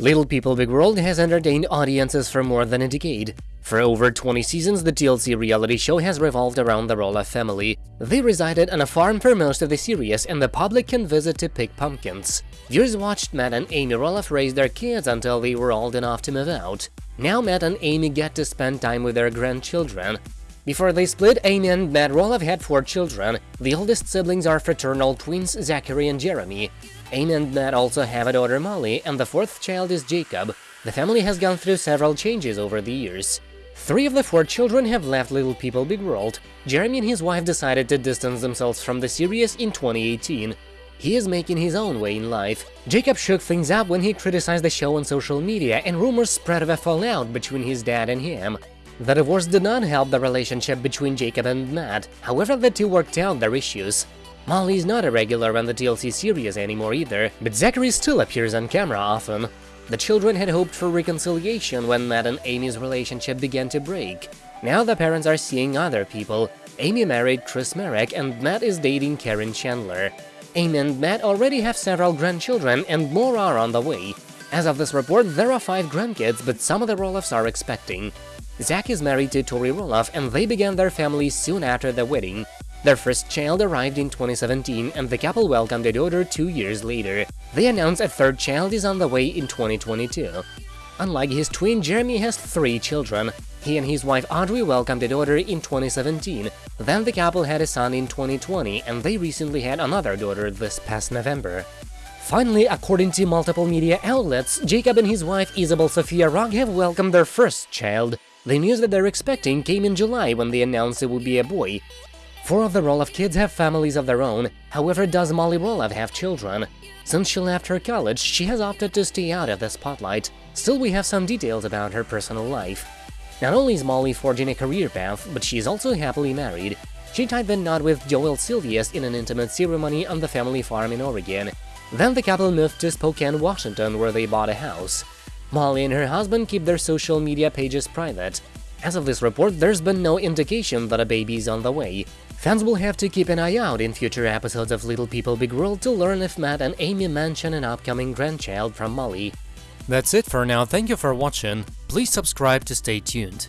Little People Big World has entertained audiences for more than a decade. For over 20 seasons, the TLC reality show has revolved around the Roloff family. They resided on a farm for most of the series, and the public can visit to pick pumpkins. Viewers watched Matt and Amy Roloff raise their kids until they were old enough to move out. Now Matt and Amy get to spend time with their grandchildren. Before they split, Amy and Matt Roloff had four children. The oldest siblings are fraternal twins Zachary and Jeremy. Amy and Matt also have a daughter Molly, and the fourth child is Jacob. The family has gone through several changes over the years. Three of the four children have left Little People Big World. Jeremy and his wife decided to distance themselves from the series in 2018. He is making his own way in life. Jacob shook things up when he criticized the show on social media, and rumors spread of a fallout between his dad and him. The divorce did not help the relationship between Jacob and Matt, however the two worked out their issues. Molly is not a regular on the TLC series anymore either, but Zachary still appears on camera often. The children had hoped for reconciliation when Matt and Amy's relationship began to break. Now the parents are seeing other people. Amy married Chris Marek and Matt is dating Karen Chandler. Amy and Matt already have several grandchildren and more are on the way. As of this report, there are five grandkids, but some of the Roloffs are expecting. Zach is married to Tori Roloff, and they began their family soon after the wedding. Their first child arrived in 2017, and the couple welcomed a daughter two years later. They announced a third child is on the way in 2022. Unlike his twin, Jeremy has three children. He and his wife Audrey welcomed a daughter in 2017, then the couple had a son in 2020, and they recently had another daughter this past November. Finally, according to multiple media outlets, Jacob and his wife Isabel Sofia Rogge have welcomed their first child. The news that they're expecting came in July when they announced it would be a boy. Four of the Roloff kids have families of their own, however does Molly Roloff have children. Since she left her college, she has opted to stay out of the spotlight. Still, we have some details about her personal life. Not only is Molly forging a career path, but she is also happily married. She tied the knot with Joel Silvius in an intimate ceremony on the family farm in Oregon. Then the couple moved to Spokane, Washington, where they bought a house. Molly and her husband keep their social media pages private. As of this report, there's been no indication that a baby is on the way. Fans will have to keep an eye out in future episodes of Little People Big World to learn if Matt and Amy mention an upcoming grandchild from Molly. That's it for now, thank you for watching, please subscribe to stay tuned.